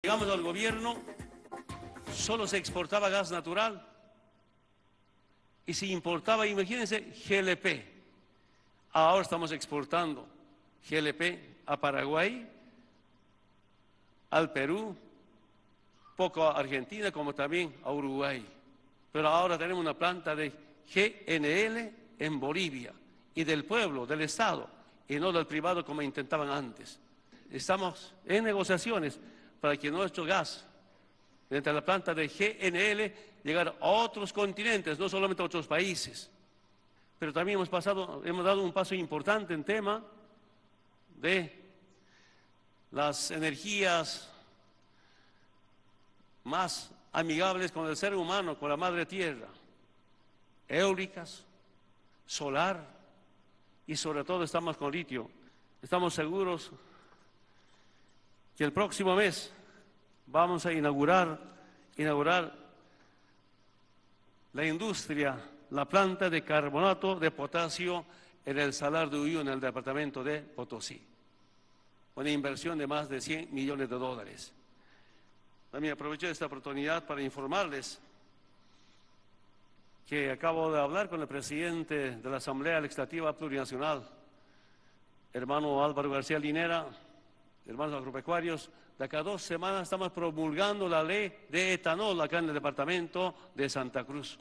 Llegamos al gobierno, solo se exportaba gas natural y se importaba, imagínense, GLP. Ahora estamos exportando GLP a Paraguay, al Perú, poco a Argentina, como también a Uruguay. Pero ahora tenemos una planta de GNL en Bolivia y del pueblo, del Estado, y no del privado como intentaban antes. Estamos en negociaciones para que nuestro gas, de la planta de GNL, llegar a otros continentes, no solamente a otros países. Pero también hemos, pasado, hemos dado un paso importante en tema de las energías más amigables con el ser humano, con la madre tierra, eólicas, solar y sobre todo estamos con litio. Estamos seguros que el próximo mes vamos a inaugurar, inaugurar la industria, la planta de carbonato de potasio en el Salar de Uyú, en el departamento de Potosí. Una inversión de más de 100 millones de dólares. También aprovecho esta oportunidad para informarles que acabo de hablar con el presidente de la Asamblea Legislativa Plurinacional, hermano Álvaro García Linera, hermanos agropecuarios, de acá a dos semanas estamos promulgando la ley de etanol acá en el departamento de Santa Cruz.